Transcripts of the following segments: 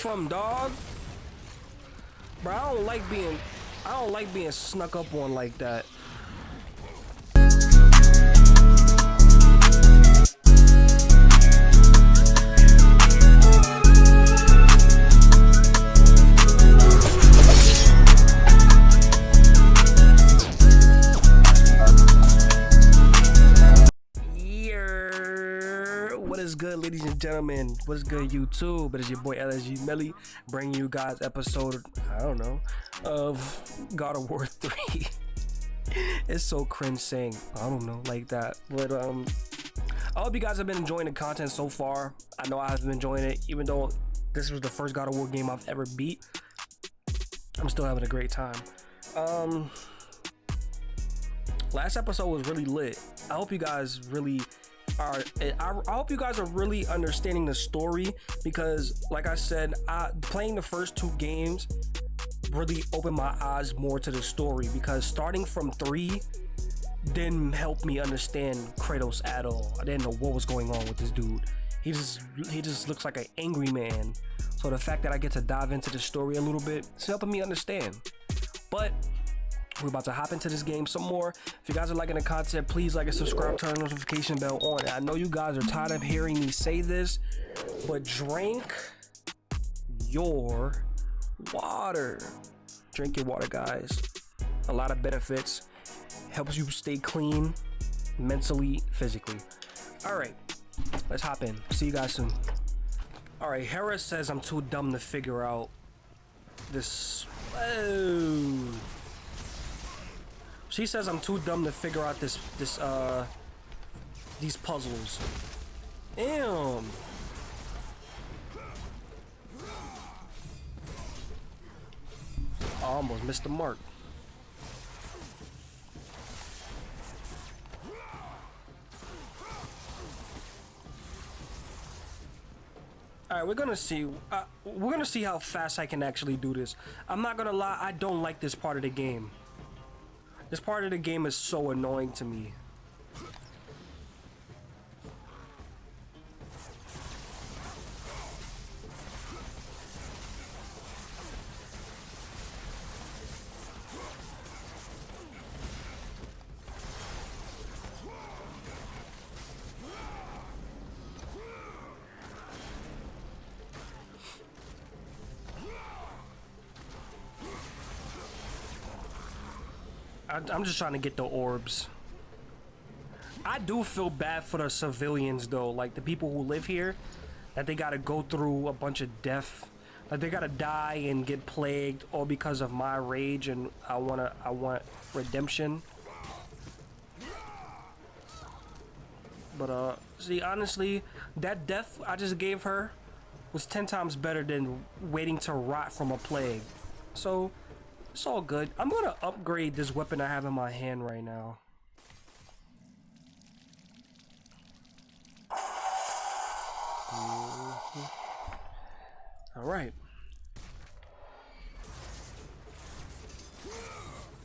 from, dog? Bro, I don't like being I don't like being snuck up on like that. Ladies and gentlemen? What is good, YouTube? It is your boy LSG Melly bringing you guys episode, I don't know, of God of War 3. it's so cringe saying, I don't know, like that. But, um, I hope you guys have been enjoying the content so far. I know I have been enjoying it, even though this was the first God of War game I've ever beat. I'm still having a great time. Um, last episode was really lit. I hope you guys really are I, I hope you guys are really understanding the story because like I said, I, playing the first two games really opened my eyes more to the story because starting from three didn't help me understand Kratos at all. I didn't know what was going on with this dude. He just he just looks like an angry man. So the fact that I get to dive into the story a little bit, it's helping me understand. But we're about to hop into this game some more. If you guys are liking the content, please like and subscribe, turn the notification bell on. I know you guys are tired of hearing me say this, but drink your water. Drink your water, guys. A lot of benefits. Helps you stay clean mentally, physically. All right, let's hop in. See you guys soon. All right, Hera says I'm too dumb to figure out this. Oh. She says I'm too dumb to figure out this this uh these puzzles. Damn. I almost missed the mark. All right, we're gonna see. Uh, we're gonna see how fast I can actually do this. I'm not gonna lie, I don't like this part of the game. This part of the game is so annoying to me. I, am just trying to get the orbs. I do feel bad for the civilians though, like the people who live here, that they gotta go through a bunch of death. Like they gotta die and get plagued all because of my rage and I wanna I want redemption. But uh see honestly, that death I just gave her was 10 times better than waiting to rot from a plague. So it's all good. I'm gonna upgrade this weapon I have in my hand right now. Mm -hmm. All right.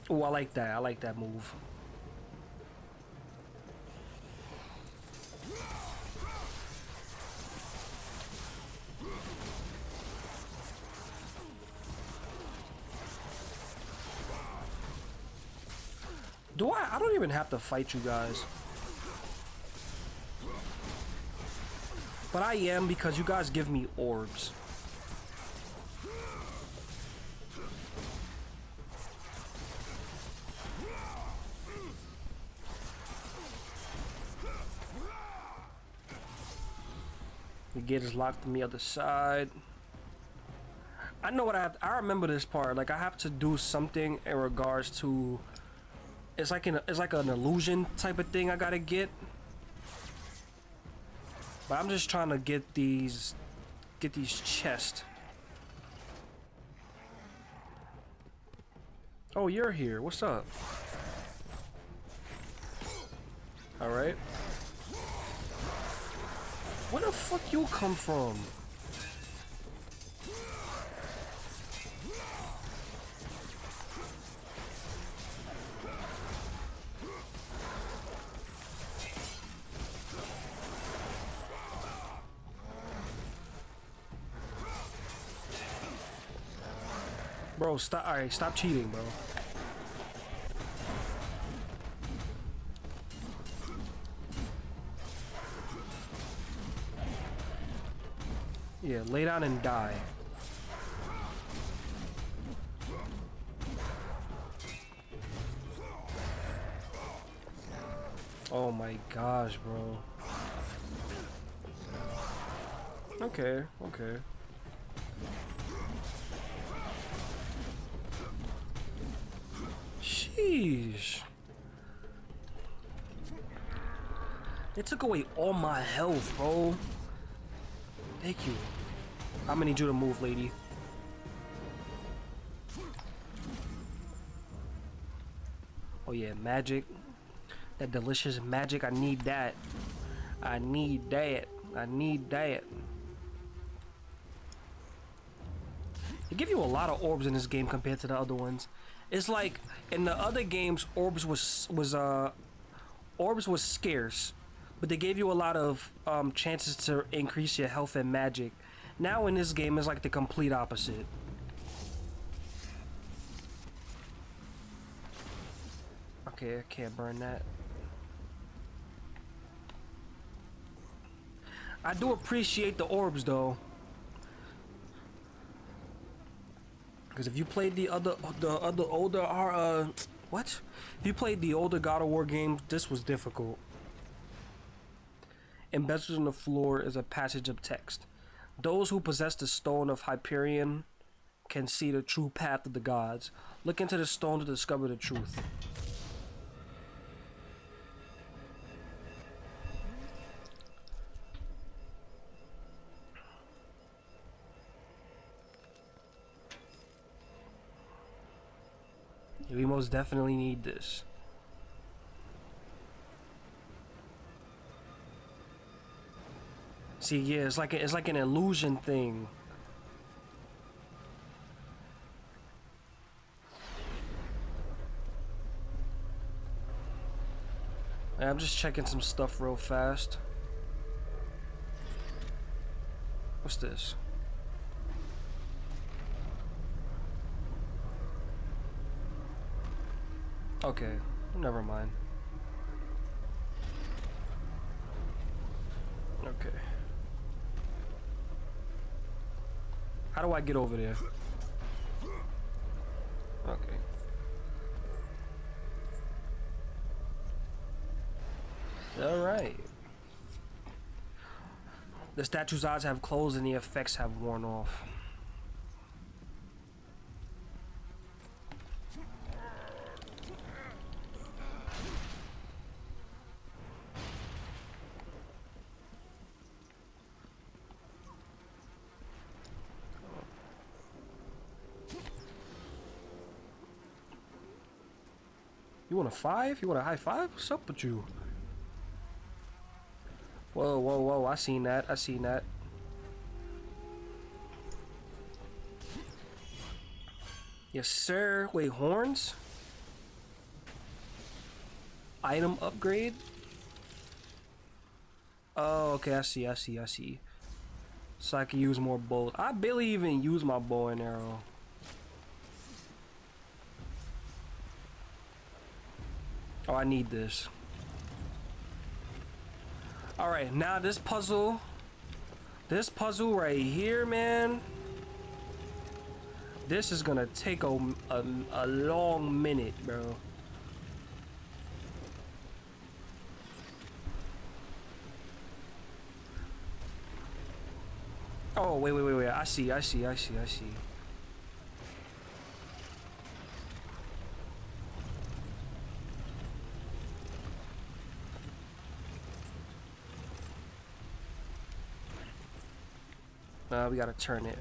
Oh, I like that. I like that move. Do I? I don't even have to fight you guys. But I am because you guys give me orbs. The gate is locked on the other side. I know what I have. I remember this part. Like I have to do something in regards to it's like an it's like an illusion type of thing I gotta get. But I'm just trying to get these get these chests. Oh, you're here. What's up? Alright. Where the fuck you come from? Oh, bro, stop. All right, stop cheating, bro. Yeah, lay down and die. Oh my gosh, bro. Okay, okay. Sheesh. It took away all my health, bro. Thank you. I'm gonna need you to move, lady. Oh yeah, magic. That delicious magic, I need that. I need that. I need that. They give you a lot of orbs in this game compared to the other ones. It's like in the other games, orbs was was uh orbs was scarce, but they gave you a lot of um, chances to increase your health and magic. Now in this game, it's like the complete opposite. Okay, I can't burn that. I do appreciate the orbs though. Because if you played the other, the other older, uh, what? If you played the older God of War games, this was difficult. Embedded in the floor is a passage of text. Those who possess the stone of Hyperion can see the true path of the gods. Look into the stone to discover the truth. We most definitely need this. See, yeah, it's like a, it's like an illusion thing. I'm just checking some stuff real fast. What's this? Okay, never mind. Okay. How do I get over there? Okay. Alright. The statue's eyes have closed and the effects have worn off. Want a five? You want a high five? What's up with you? Whoa, whoa, whoa. I seen that. I seen that. Yes, sir. Wait, horns? Item upgrade? Oh, okay. I see. I see. I see. So I can use more bows. I barely even use my bow and arrow. Oh, I need this. Alright, now this puzzle. This puzzle right here, man. This is gonna take a, a, a long minute, bro. Oh, wait, wait, wait, wait. I see, I see, I see, I see. Uh, we gotta turn it.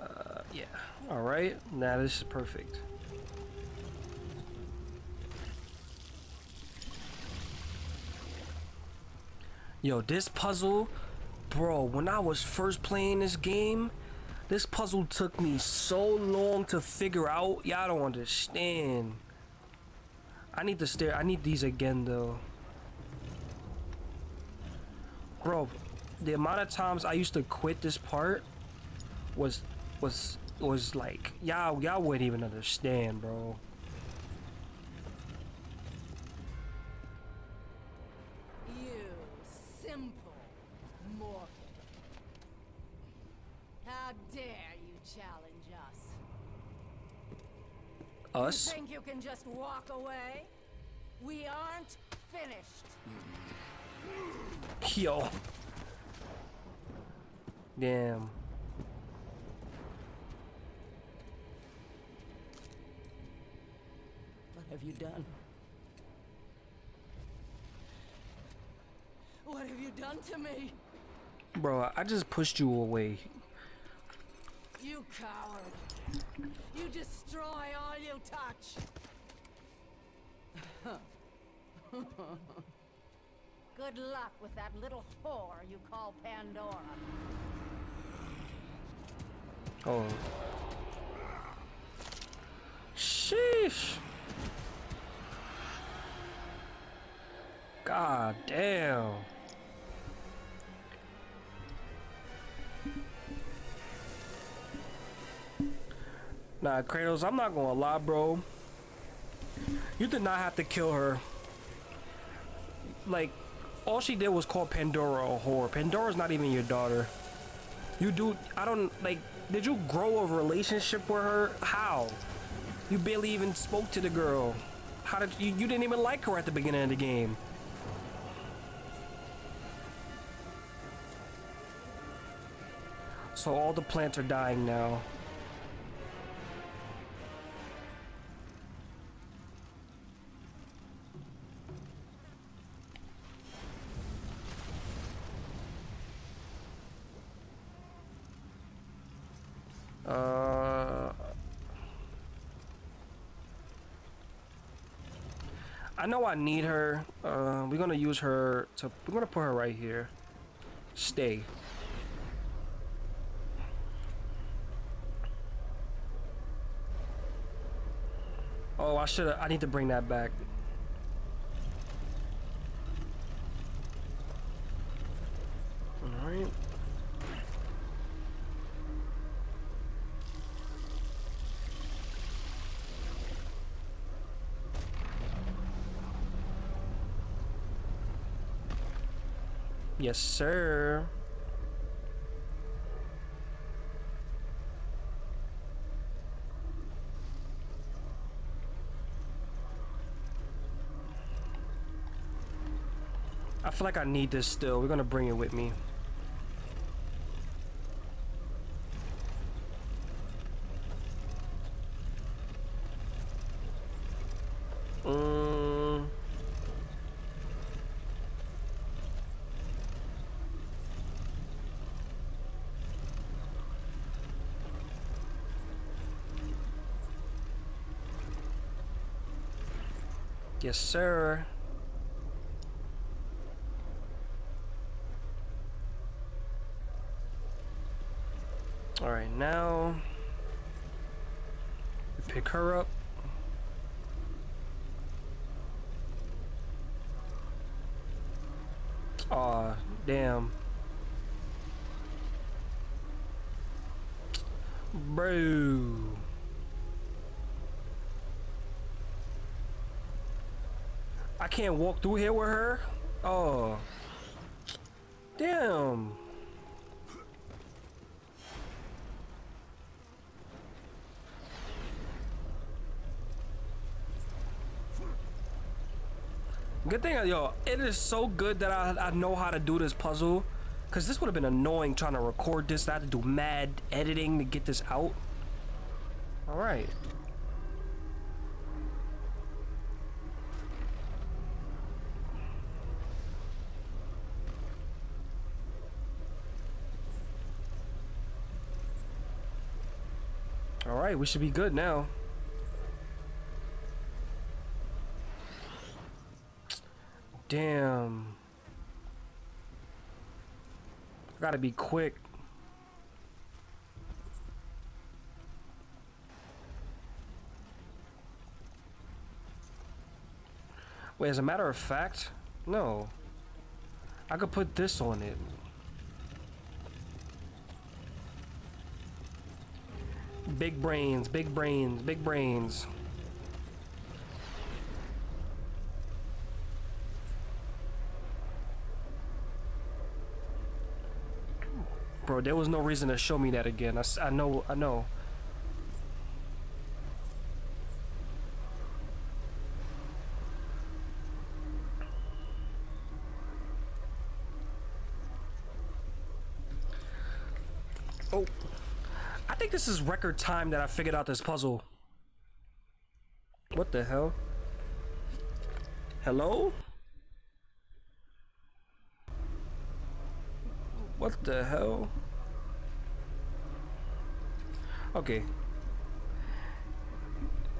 Uh, yeah. Alright, now this is perfect. Yo, this puzzle, bro, when I was first playing this game, this puzzle took me so long to figure out. Y'all don't understand. I need the stair. I need these again though. Bro, the amount of times I used to quit this part was was was like y'all y'all wouldn't even understand, bro. You simple mortal. How dare you challenge us? Us? Think you can just walk away? We aren't finished. Yo. Damn. What have you done? What have you done to me? Bro, I just pushed you away. You coward. You destroy all you touch. Good luck with that little whore you call Pandora. Oh. Sheesh. God damn. Nah, Kratos, I'm not gonna lie, bro. You did not have to kill her. Like, all she did was call Pandora a whore. Pandora's not even your daughter. You do, I don't, like, did you grow a relationship with her? How? You barely even spoke to the girl. How did you, you didn't even like her at the beginning of the game. So all the plants are dying now. Know I need her. Uh, we're gonna use her to. We're gonna put her right here. Stay. Oh, I should. I need to bring that back. Yes, sir. I feel like I need this still. We're gonna bring it with me. Mm. Yes, sir. All right, now we pick her up. Aw, damn. Bro. I can't walk through here with her? Oh. Damn. Good thing, yo, it is so good that I, I know how to do this puzzle. Because this would have been annoying trying to record this. I had to do mad editing to get this out. Alright. Alright, we should be good now. Damn. Gotta be quick. Wait, as a matter of fact, no. I could put this on it. Big brains, big brains, big brains. Bro, there was no reason to show me that again. I know, I know. This is record time that I figured out this puzzle. What the hell? Hello? What the hell? Okay.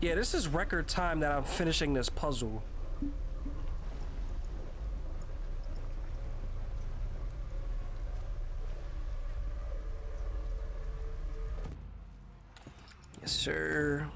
Yeah, this is record time that I'm finishing this puzzle. Yes, sir.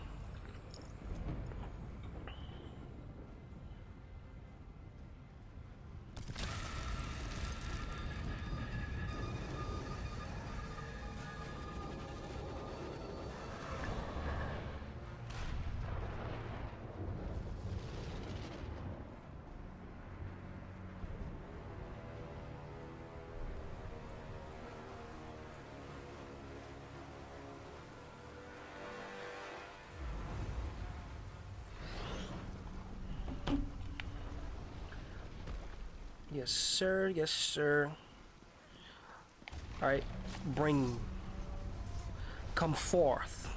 Sir. Yes, sir. All right, bring. Come forth.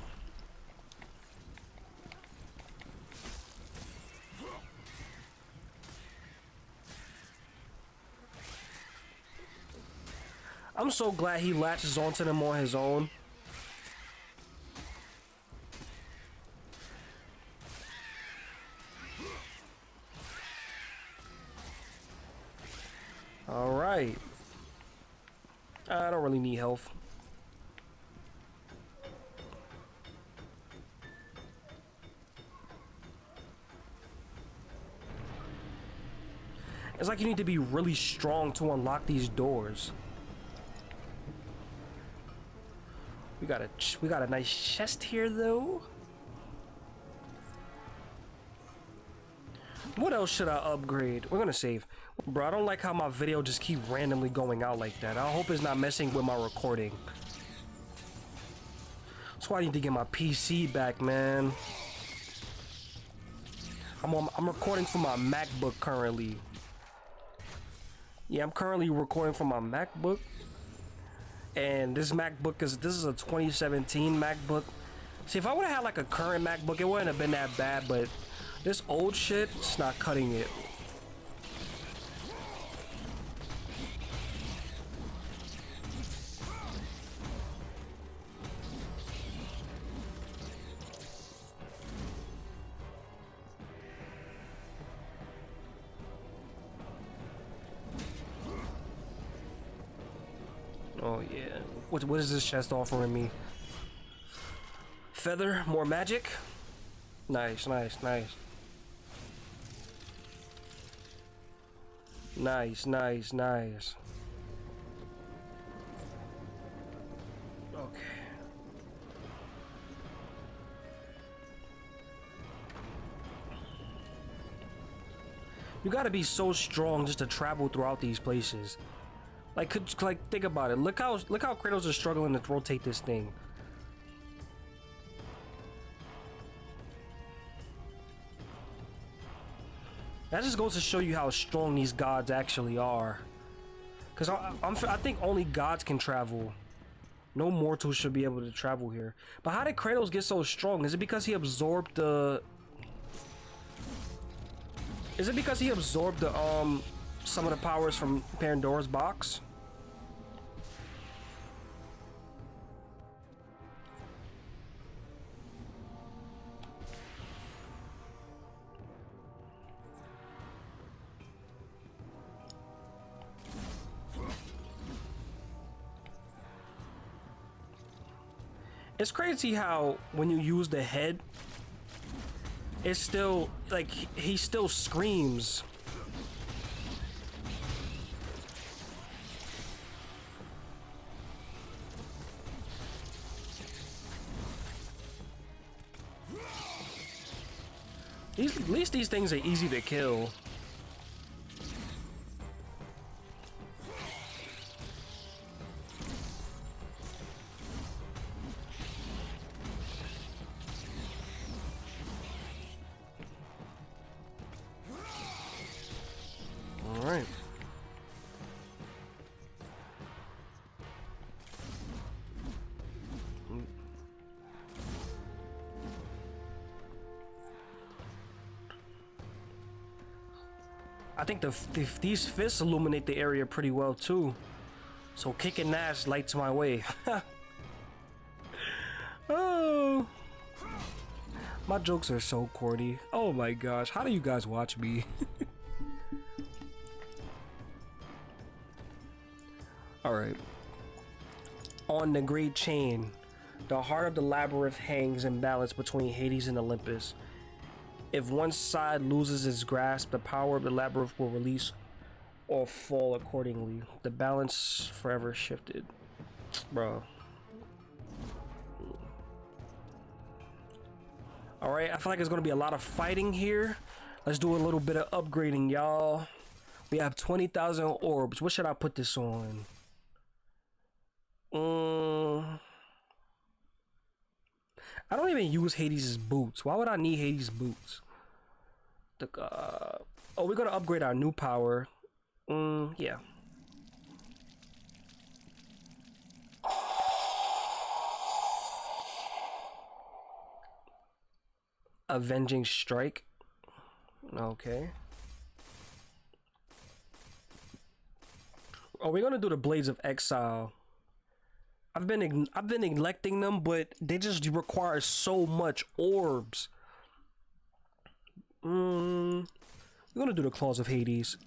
I'm so glad he latches onto them on his own. All right. I don't really need health. It's like you need to be really strong to unlock these doors. We got a we got a nice chest here though. What else should I upgrade? We're gonna save. Bro, I don't like how my video just keep randomly going out like that. I hope it's not messing with my recording. That's why I need to get my PC back, man. I'm on, I'm recording for my MacBook currently. Yeah, I'm currently recording from my MacBook. And this MacBook is this is a 2017 MacBook. See, if I would have had like a current MacBook, it wouldn't have been that bad, but this old shit, it's not cutting it. What what is this chest offering me? Feather, more magic. Nice, nice, nice. Nice, nice, nice. Okay. You gotta be so strong just to travel throughout these places. Like, could, like think about it. Look how look how Kratos is struggling to rotate this thing. That just goes to show you how strong these gods actually are. Cause I, I'm, I think only gods can travel. No mortals should be able to travel here. But how did Kratos get so strong? Is it because he absorbed the? Is it because he absorbed the um some of the powers from Pandora's box? It's crazy how when you use the head, it's still like he still screams. Least these things are easy to kill. Think the, the these fists illuminate the area pretty well too. So kicking ass lights my way. oh. My jokes are so corny. Oh my gosh, how do you guys watch me? Alright. On the Great Chain, the heart of the labyrinth hangs in balance between Hades and Olympus. If one side loses its grasp, the power of the labyrinth will release or fall accordingly. The balance forever shifted. Bro. Alright, I feel like there's gonna be a lot of fighting here. Let's do a little bit of upgrading, y'all. We have 20,000 orbs. What should I put this on? Um, I don't even use Hades' boots. Why would I need Hades' boots? The, uh, oh, we're gonna upgrade our new power. Mm, yeah. Avenging Strike. Okay. Oh, we're gonna do the Blades of Exile. I've been I've been neglecting them, but they just require so much orbs. Mm, we're gonna do the Claws of Hades.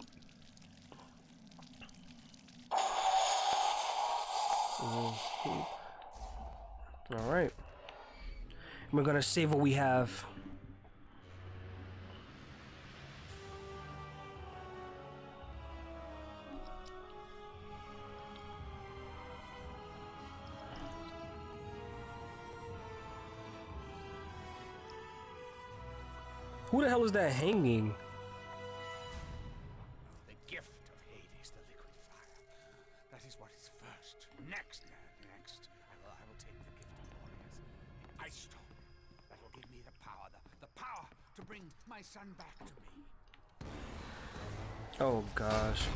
Mhm. All right. We're gonna save what we have. Who the hell is that hanging? The gift of Hades, the liquid fire. That is what is first. Next, next, I will, I will take the gift of warriors, the ice stone. That will give me the power, the, the power to bring my son back to me. Oh gosh.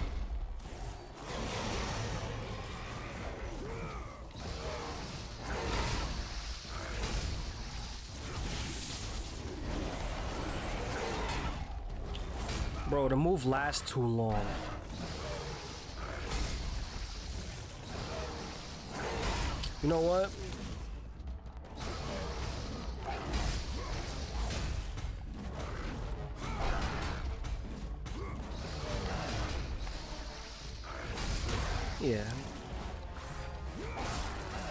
Bro, the move lasts too long. You know what? Yeah.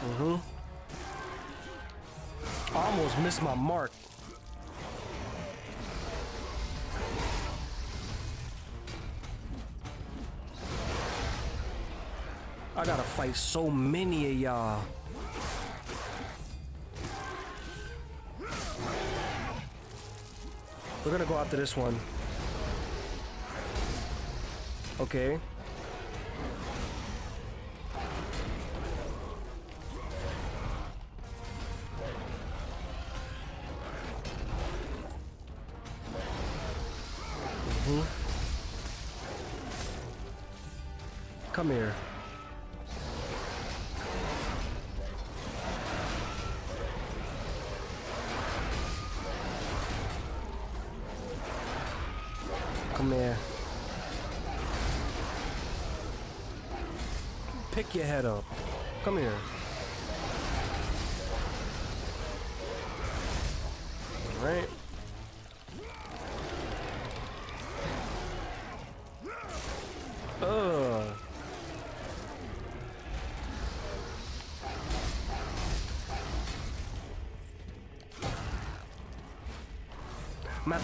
Mm-hmm. I almost missed my mark. So many of y'all. We're gonna go after this one. Okay. Mm-hmm. Come here.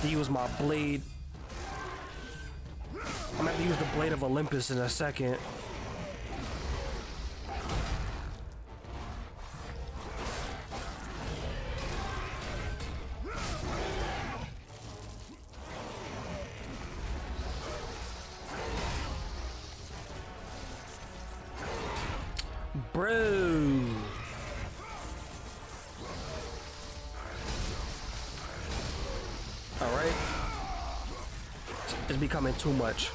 To use my blade. I'm gonna have to use the blade of Olympus in a second. Too much.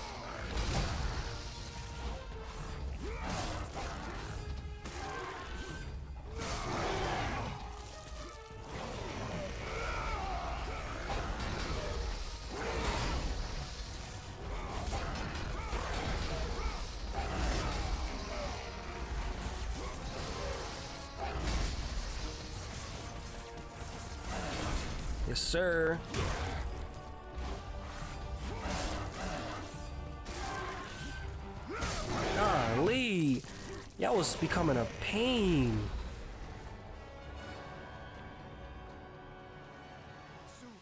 Yes, sir. Was becoming a pain. Soon,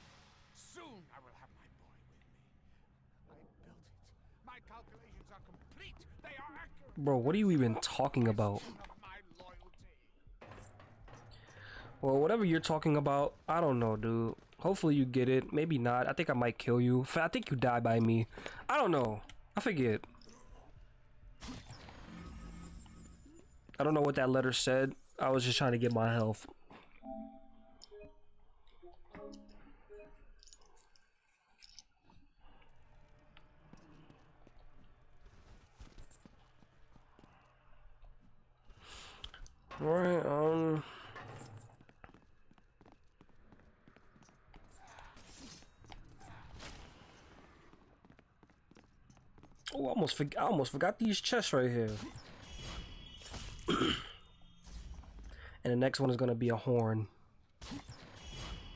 soon I will have my boy with me. I built it. My calculations are complete. They are accurate. Bro, what are you even talking about? Of my loyalty. Well, whatever you're talking about, I don't know, dude. Hopefully you get it. Maybe not. I think I might kill you. I think you die by me. I don't know. I forget. I don't know what that letter said. I was just trying to get my health. Alright, um... Oh, I almost, I almost forgot these chests right here. and the next one is gonna be a horn.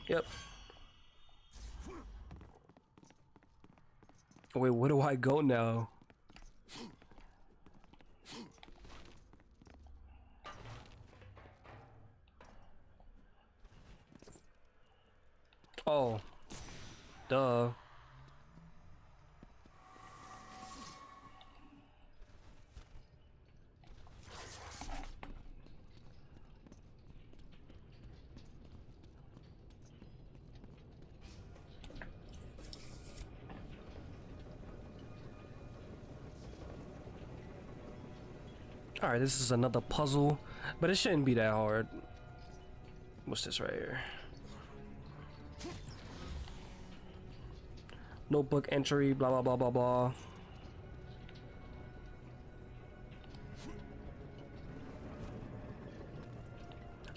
Yep. Wait, where do I go now? Oh. Duh. Alright, this is another puzzle, but it shouldn't be that hard. What's this right here? Notebook entry, blah blah blah blah blah.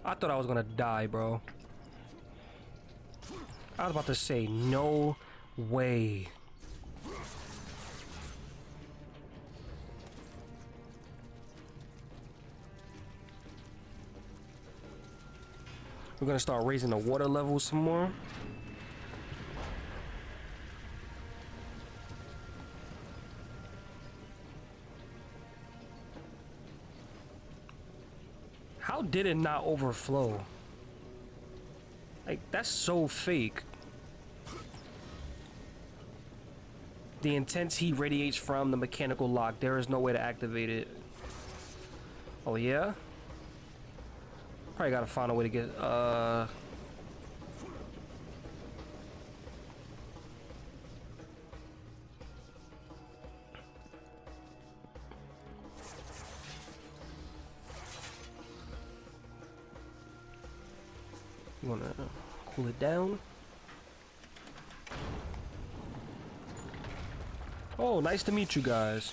I thought I was gonna die, bro. I was about to say, no way. We're gonna start raising the water level some more. How did it not overflow? Like, that's so fake. The intense heat radiates from the mechanical lock. There is no way to activate it. Oh, yeah? Probably gotta find a way to get, uh... You wanna cool it down? Oh, nice to meet you guys.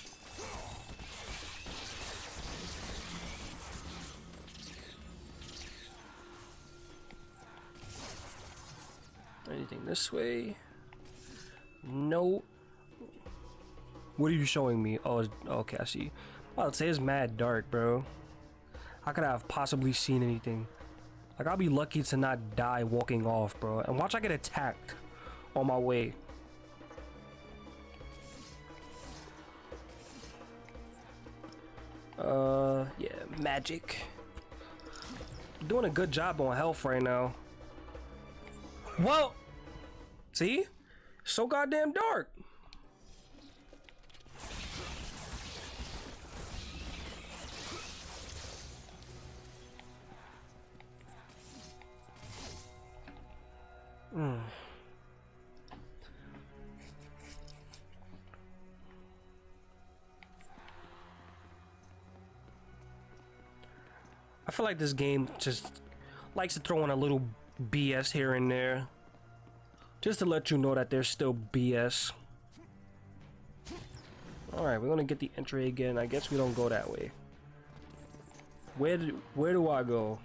Anything this way? No. What are you showing me? Oh, okay, I see. Say it's mad dark, bro. How could I have possibly seen anything? Like, I'll be lucky to not die walking off, bro. And watch I get attacked on my way. Uh, yeah, magic. Doing a good job on health right now. Whoa! See? So goddamn dark. Mm. I feel like this game just likes to throw in a little BS here and there. Just to let you know that there's still BS. Alright, we're gonna get the entry again. I guess we don't go that way. Where do, where do I go?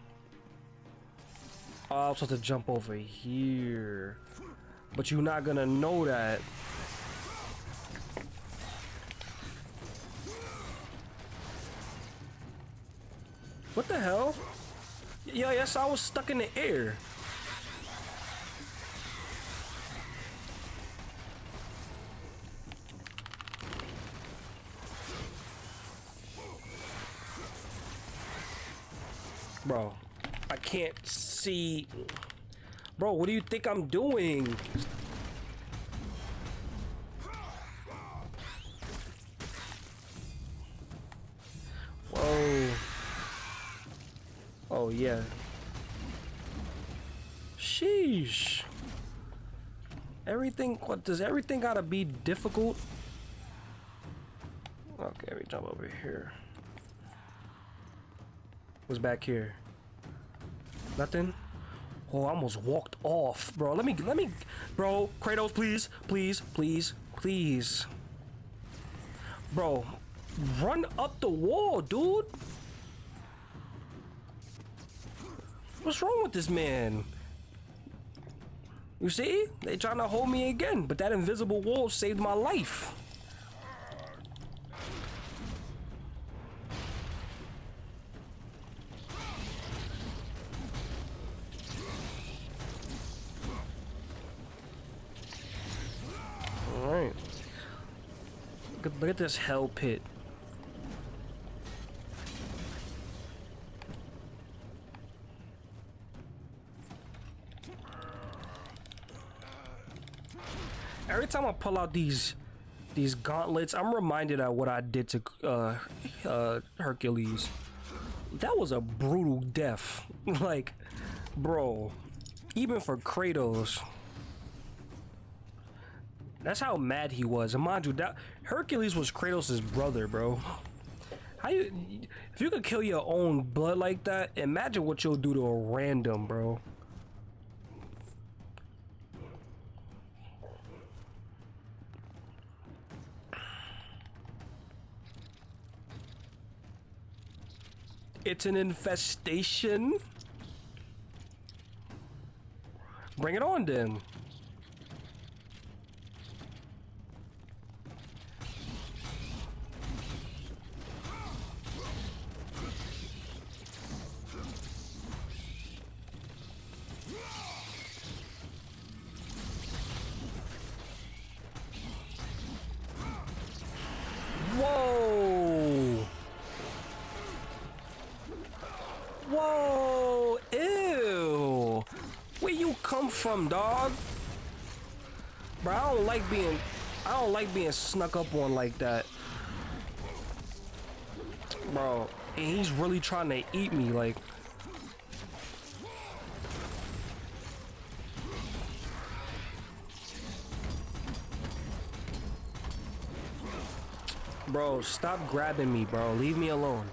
Oh, I'm supposed to jump over here. But you're not gonna know that. What the hell? Yeah, yes, I was stuck in the air. Bro, I can't see. Bro, what do you think I'm doing? Whoa. Oh, yeah. Sheesh. Everything, what, does everything gotta be difficult? Okay, we jump over here. What's back here? Nothing? Oh, I almost walked off, bro. Let me, let me, bro. Kratos, please, please, please, please. Bro, run up the wall, dude. What's wrong with this man? You see? They trying to hold me again, but that invisible wall saved my life. Alright. Look at, this hell pit. Every time I pull out these these gauntlets, I'm reminded of what I did to uh, uh, Hercules. That was a brutal death. like, bro, even for Kratos. That's how mad he was. And mind you, that Hercules was Kratos' brother, bro. How you if you could kill your own blood like that, imagine what you'll do to a random, bro. It's an infestation. Bring it on then. Whoa! Whoa! Ew! Where you come from, dog? Bro, I don't like being I don't like being snuck up on like that. Bro, and he's really trying to eat me like Bro, stop grabbing me, bro. Leave me alone.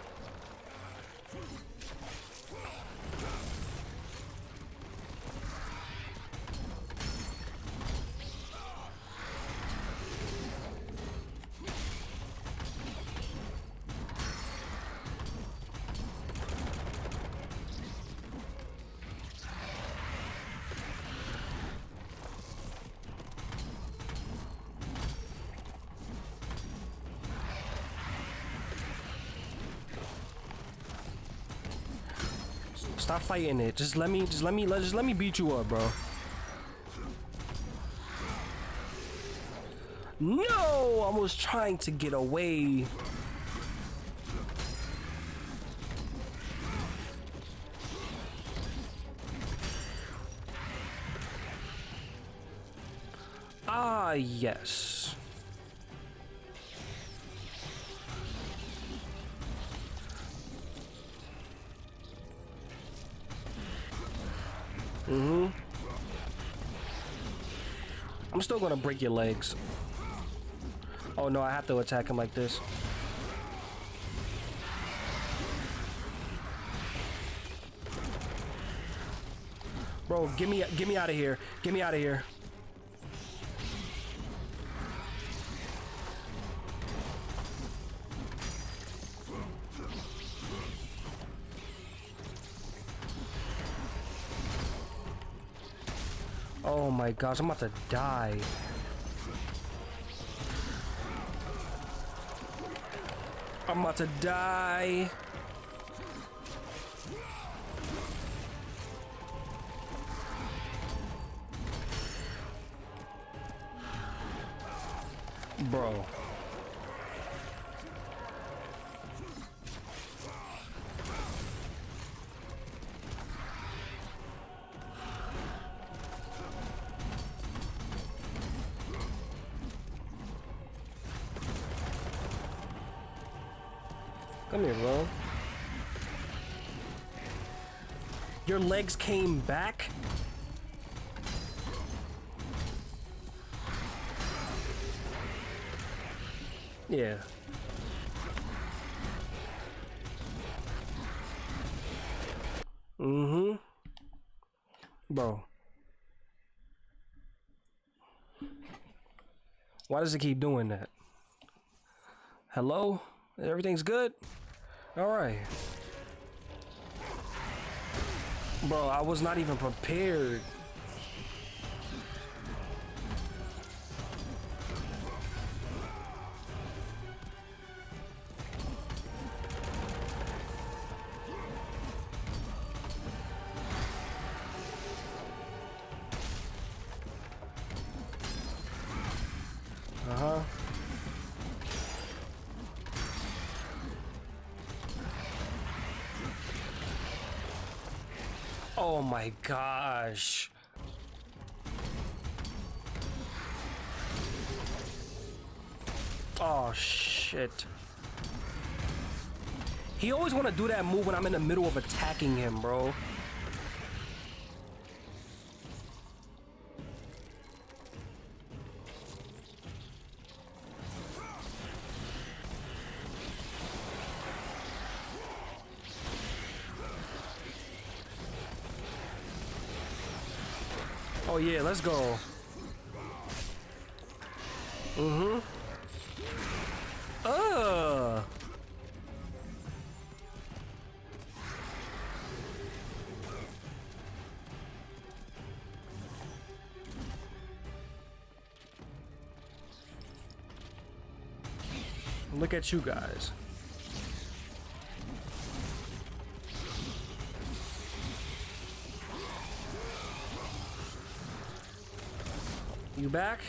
Stop fighting it. Just let me, just let me, let, just let me beat you up, bro. No, I was trying to get away. Ah, yes. Still gonna break your legs. Oh no, I have to attack him like this. Bro, get me get me out of here. Get me out of here. Gosh, I'm about to die. I'm about to die. Bro. Here, bro. Your legs came back? Yeah. Mm-hmm. Bro. Why does it keep doing that? Hello? Everything's good? Alright. Bro, I was not even prepared. Always want to do that move when I'm in the middle of attacking him, bro. Oh yeah, let's go. Mm-hmm. Look at you guys. You back?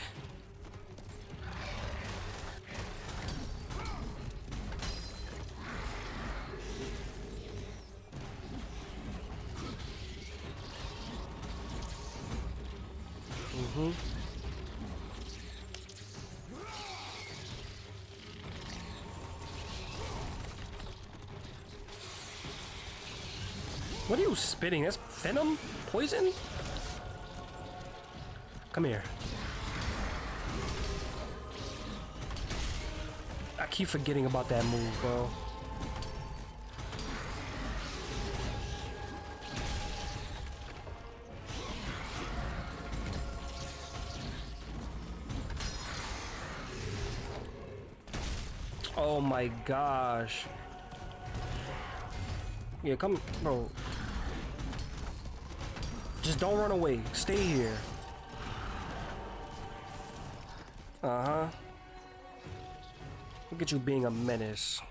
Spitting? That's venom? Poison? Come here. I keep forgetting about that move, bro. Oh my gosh. Yeah, come, bro. Just don't run away. Stay here. Uh-huh. Look at you being a menace.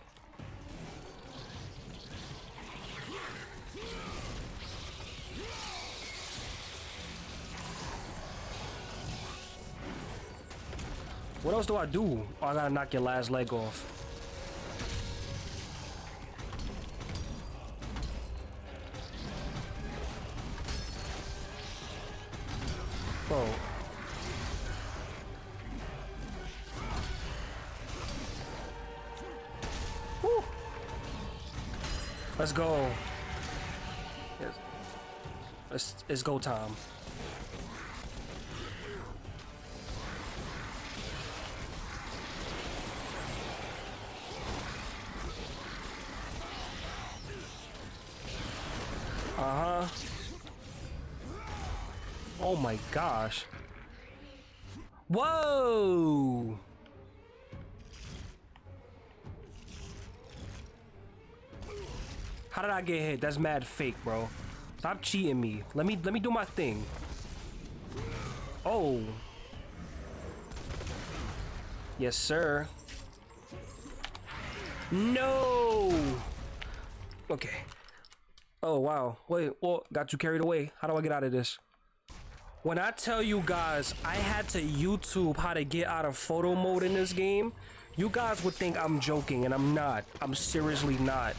What else do I do? Oh, I gotta knock your last leg off. Let's go. It's, it's, it's go time. Uh-huh. Oh my gosh. Whoa! Did I get hit? That's mad fake, bro. Stop cheating me. Let me let me do my thing. Oh. Yes, sir. No. Okay. Oh wow. Wait, well, got you carried away. How do I get out of this? When I tell you guys, I had to YouTube how to get out of photo mode in this game, you guys would think I'm joking, and I'm not. I'm seriously not.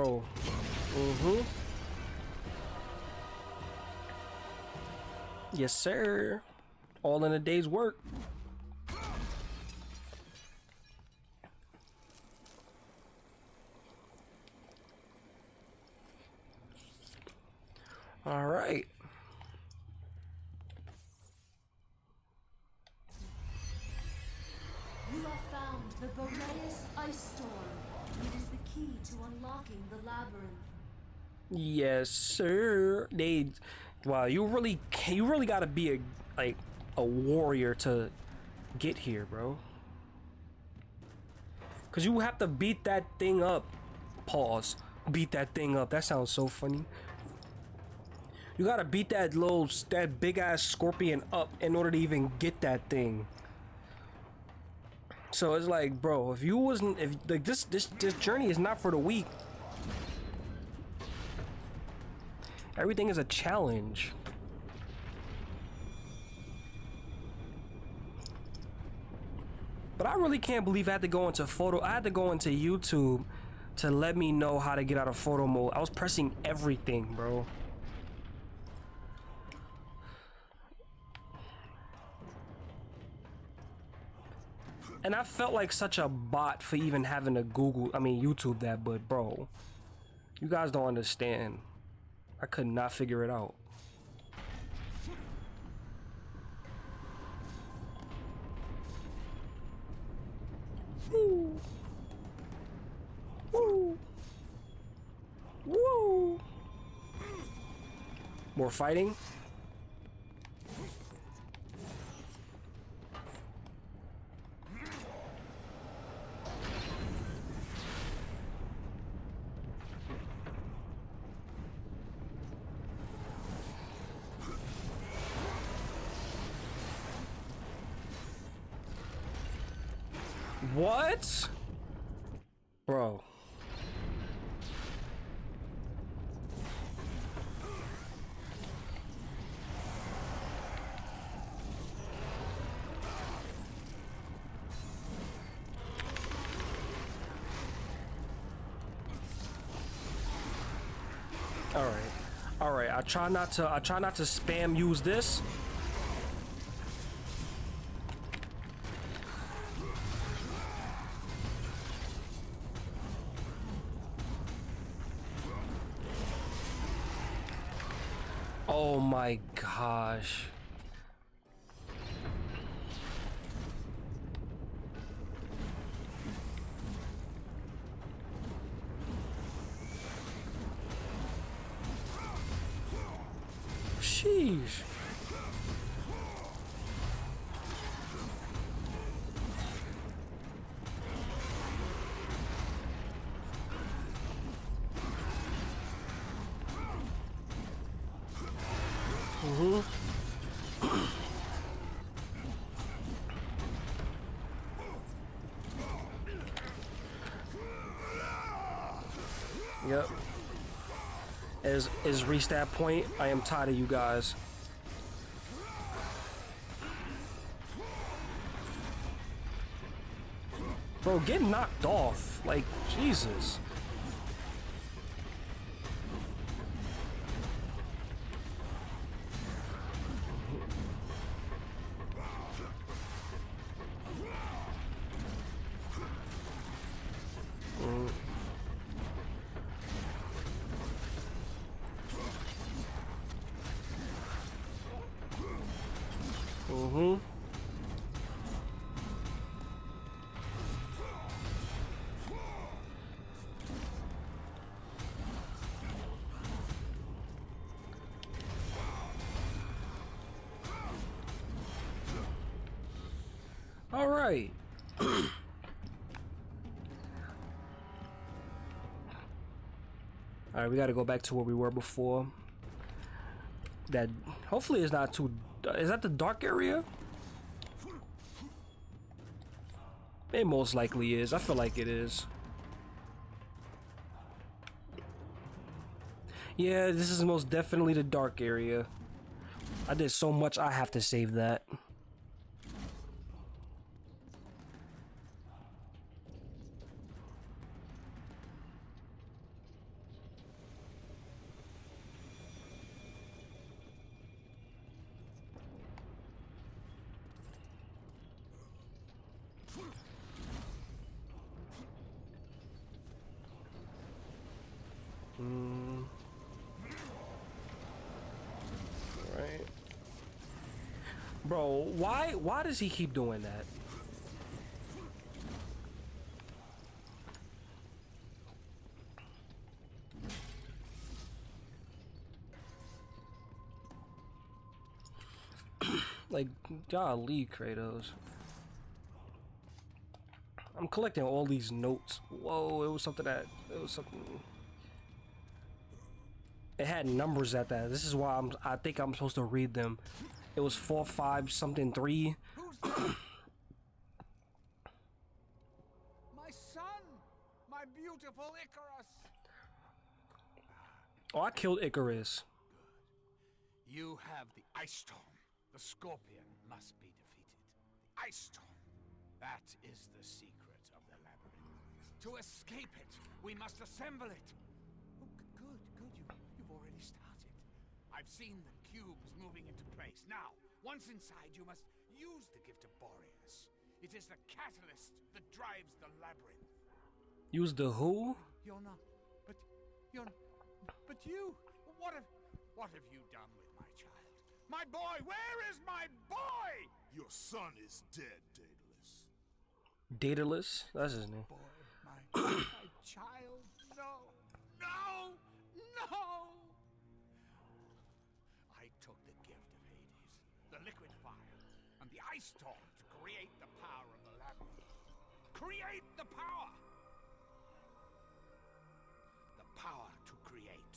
Bro. Mm-hmm. Yes, sir. All in a day's work. All right. You have found the Boreas Ice Storm. It is the key to unlocking the labyrinth. Yes, sir. They, wow, you really, you really gotta be a like a warrior to get here, bro. Cause you have to beat that thing up. Pause. Beat that thing up. That sounds so funny. You gotta beat that little, that big ass scorpion up in order to even get that thing. So it's like, bro, if you wasn't, if like this, this, this journey is not for the weak. Everything is a challenge. But I really can't believe I had to go into photo. I had to go into YouTube to let me know how to get out of photo mode. I was pressing everything, bro. And I felt like such a bot for even having to Google, I mean, YouTube that, but bro, you guys don't understand. I could not figure it out. Woo. Woo. Woo. More fighting? What? Bro. All right. All right. I try not to I try not to spam use this. Oh my gosh. Sheesh. Yep. Is is reached that point. I am tired of you guys. Bro, get knocked off. Like, Jesus. All right, we got to go back to where we were before. That hopefully is not too. Is that the dark area? It most likely is. I feel like it is. Yeah, this is most definitely the dark area. I did so much, I have to save that. Mm. Right. Bro, why does he keep doing that? like, golly, Kratos. I'm collecting all these notes. Whoa, it was something that it was something it had numbers at that. This is why I'm I think I'm supposed to read them. It was four, five, something, three. My son! My beautiful Icarus! Oh, I killed Icarus. You have the Ice Storm. The Scorpion must be defeated. The Ice Storm. That is the secret of the labyrinth. To escape it, we must assemble it. Oh, good, good. You, you've already started. I've seen the cubes moving into place. Now, once inside, you must use the gift of Boreas. It is the catalyst that drives the labyrinth. Use the who? You're not. But you're. But you. What have. What have you done with my child? My boy! Where is my boy? Your son is dead, Daedalus. Daedalus? That's his name. Boy, my, my child. No. No. No. Took the gift of Hades, the liquid fire, and the ice storm to create the power of the labyrinth. Create the power! The power to create,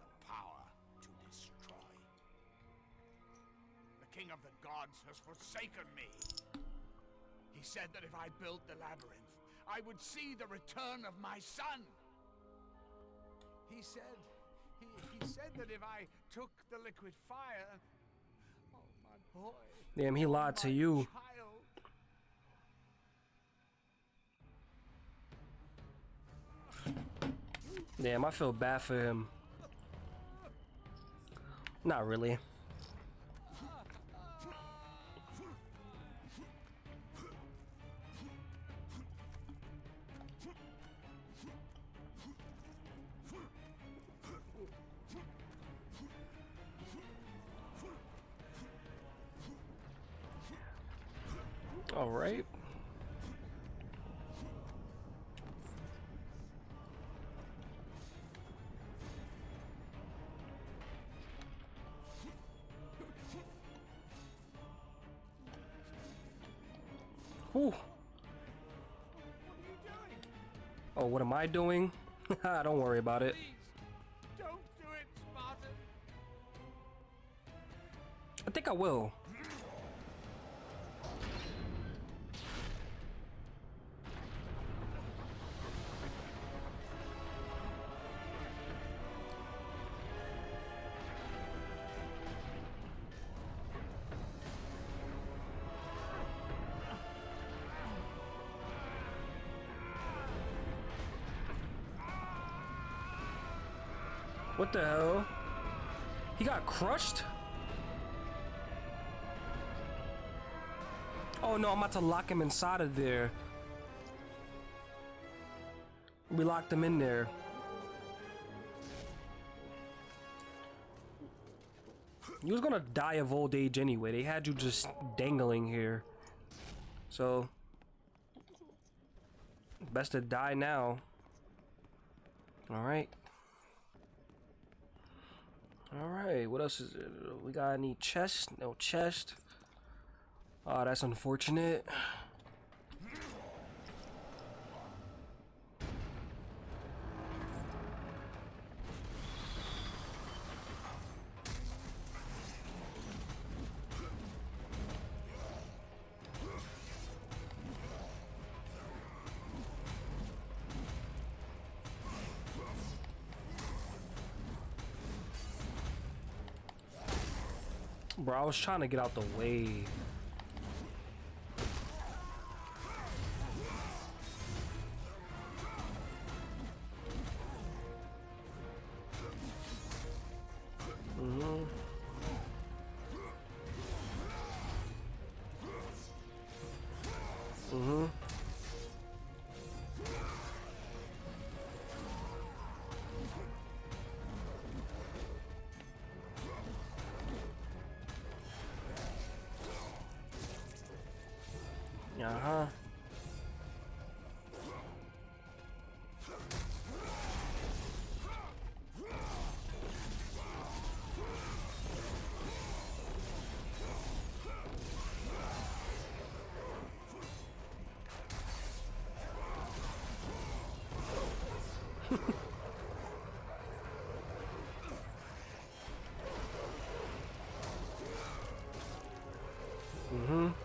the power to destroy. The king of the gods has forsaken me. He said that if I built the labyrinth, I would see the return of my son. He said, he, he said that if I took the liquid fire, oh my boy, Damn, he lied to you. child. Damn, I feel bad for him. Not really. What am I doing? I ah, don't worry about it. Please, don't do it. I think I will. The hell? He got crushed? Oh no, I'm about to lock him inside of there. We locked him in there. You was gonna die of old age anyway. They had you just dangling here. So best to die now. Alright. Alright, what else is it? We got any chest? No chest. Oh, that's unfortunate. Bro, I was trying to get out the way. Mm-hmm.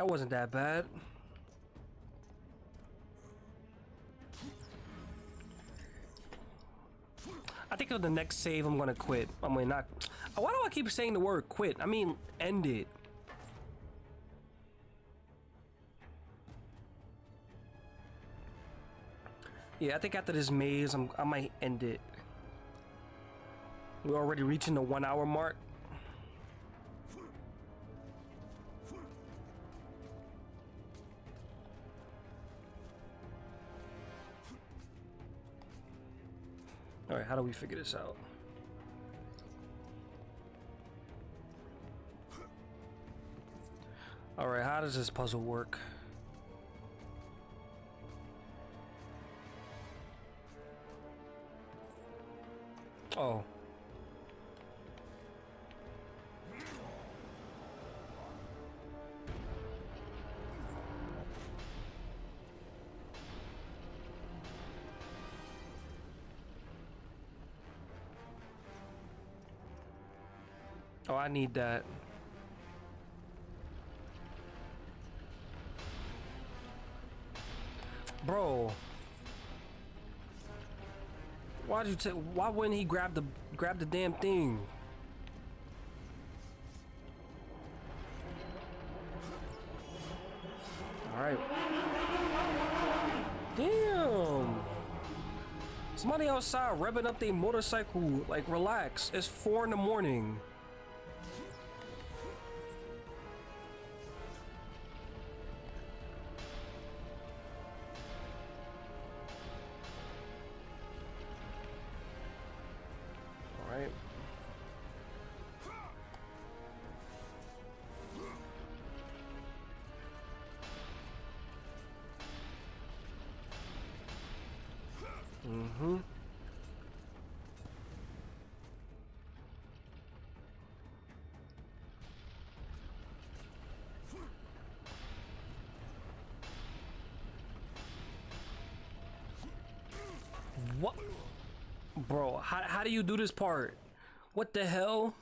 That wasn't that bad. I think on the next save I'm gonna quit. I'm mean, not why do I keep saying the word quit? I mean end it. Yeah, I think after this maze I'm, I might end it. We're already reaching the one hour mark. Do we figure this out? Alright, how does this puzzle work? Oh. Oh, I need that. Bro. Why'd you take why wouldn't he grab the grab the damn thing? Alright. Damn. Somebody outside revving up their motorcycle. Like relax. It's four in the morning. How, do you do this part? What the hell?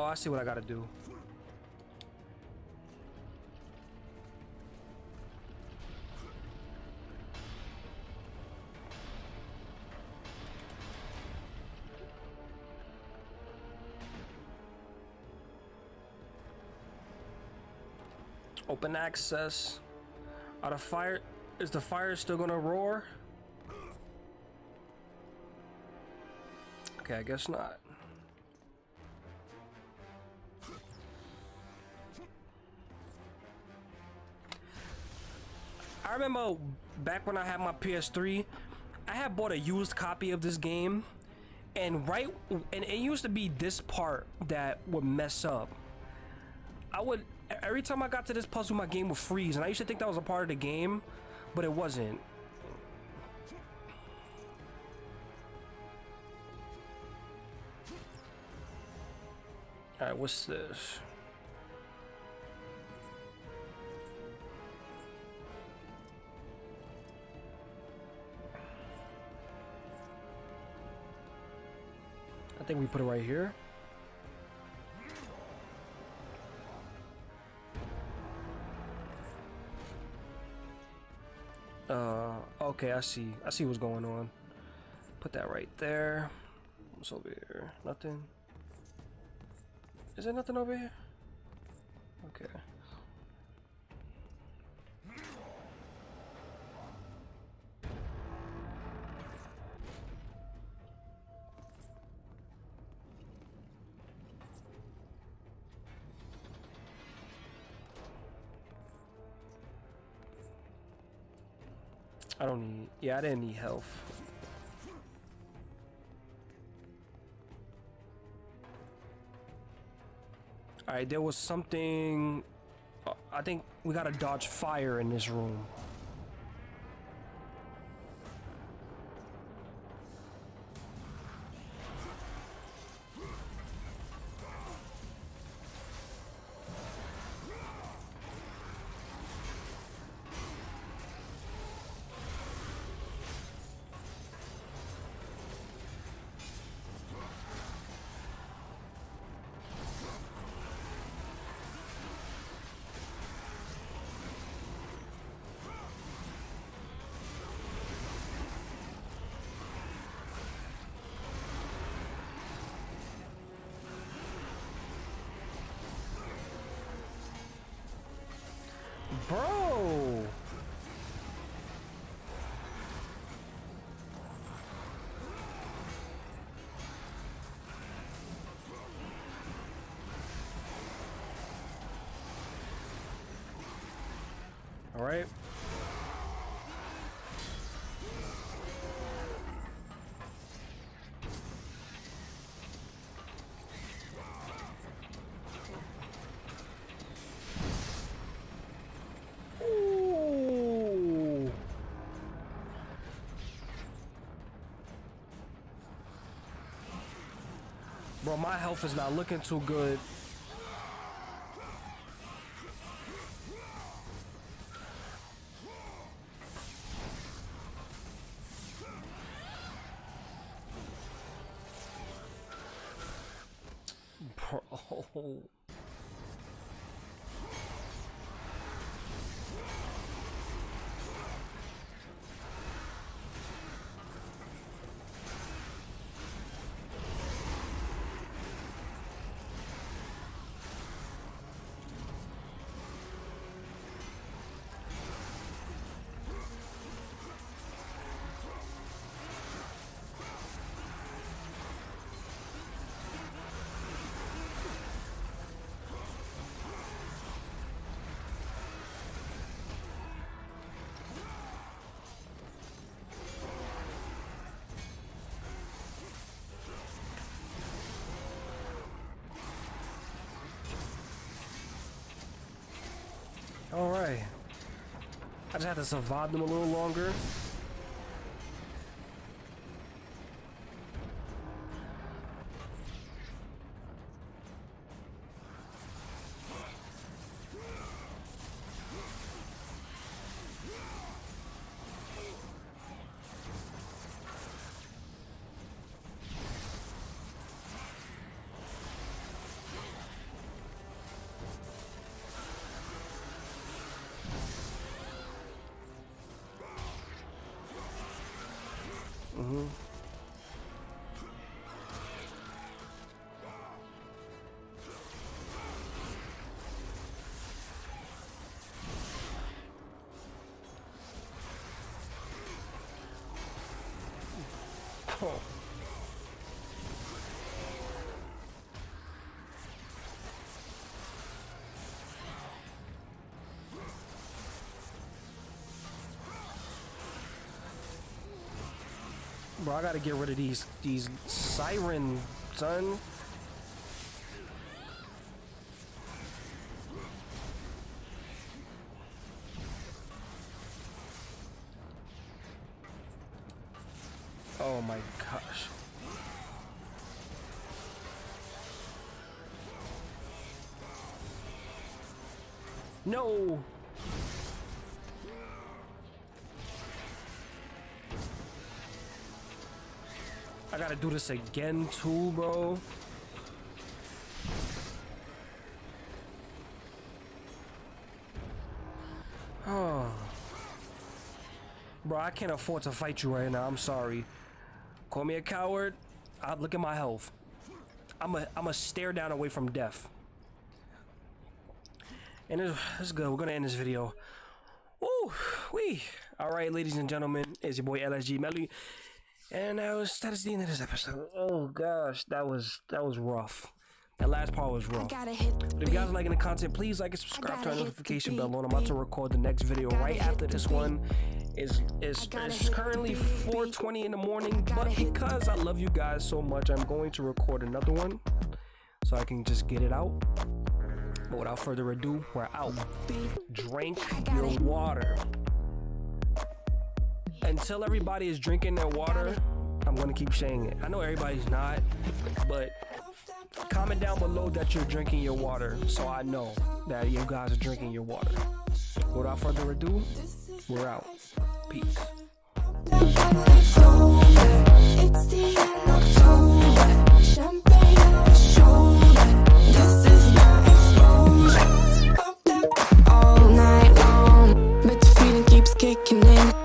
Oh, I see what I gotta do. Open access. Are the fire? Is the fire still gonna roar? Okay, I guess not. Remember back when I had my PS3, I had bought a used copy of this game, and right, and it used to be this part that would mess up. I would every time I got to this puzzle, my game would freeze, and I used to think that was a part of the game, but it wasn't. All right, what's this? Think we put it right here. Uh, okay, I see. I see what's going on. Put that right there. What's over here? Nothing. Is there nothing over here? Okay. Yeah, I didn't need health. All right, there was something. uh, I think we gotta dodge fire in this room. Bro, my health is not looking too good. Bro. I just had to survive them a little longer. Bro, I gotta get rid of these these siren, son. Oh my gosh. No. Gotta do this again too, bro. Oh. Bro, I can't afford to fight you right now. I'm sorry. Call me a coward. I look at my health. I'm a I'm a stare down away from death. And it's, good. We're gonna end this video. Woo, we. All right, ladies and gentlemen, it's your boy LSG Melly, and that was that is the end of this episode. Oh gosh, that was that was rough. That last part was rough. The If you guys are liking the content, please like and subscribe, turn the notification bell on. I'm about to record the next video right after this one. Is is it's currently 4:20 in the morning, but because I love you guys so much, I'm going to record another one so I can just get it out. But without further ado, we're out. Drink your water. Until everybody is drinking their water, I'm gonna keep saying it. I know everybody's not, but comment down below that you're drinking your water so I know that you guys are drinking your water. Without further ado, we're out. Peace. It's the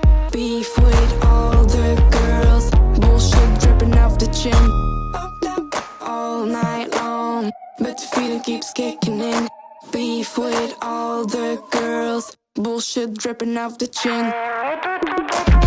keeps kicking in. Beef with all the girls, bullshit dripping off the chin.